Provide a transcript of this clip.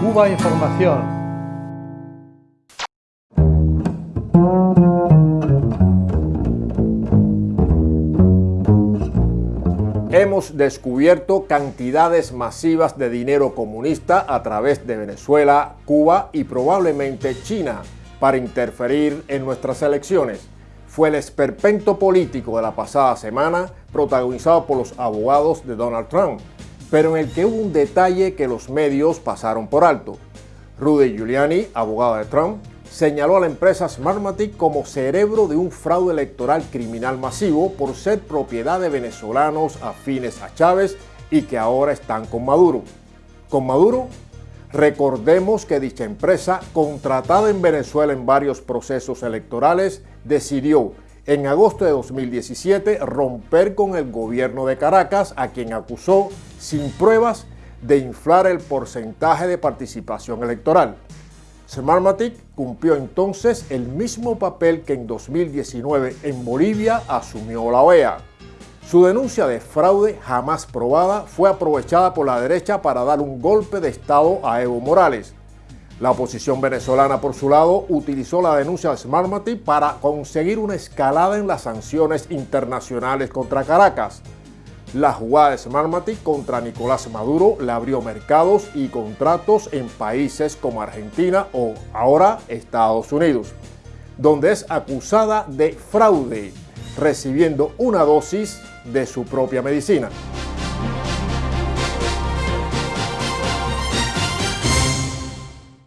Cuba Información. Hemos descubierto cantidades masivas de dinero comunista a través de Venezuela, Cuba y probablemente China para interferir en nuestras elecciones. Fue el esperpento político de la pasada semana protagonizado por los abogados de Donald Trump, pero en el que hubo un detalle que los medios pasaron por alto. Rudy Giuliani, abogado de Trump, señaló a la empresa Smartmatic como cerebro de un fraude electoral criminal masivo por ser propiedad de venezolanos afines a Chávez y que ahora están con Maduro. Con Maduro, recordemos que dicha empresa, contratada en Venezuela en varios procesos electorales, decidió en agosto de 2017 romper con el gobierno de Caracas, a quien acusó sin pruebas de inflar el porcentaje de participación electoral. Smartmatic cumplió entonces el mismo papel que en 2019 en Bolivia asumió la OEA. Su denuncia de fraude jamás probada fue aprovechada por la derecha para dar un golpe de Estado a Evo Morales, la oposición venezolana, por su lado, utilizó la denuncia de Smartmatic para conseguir una escalada en las sanciones internacionales contra Caracas. La jugada de Smartmatic contra Nicolás Maduro le abrió mercados y contratos en países como Argentina o ahora Estados Unidos, donde es acusada de fraude, recibiendo una dosis de su propia medicina.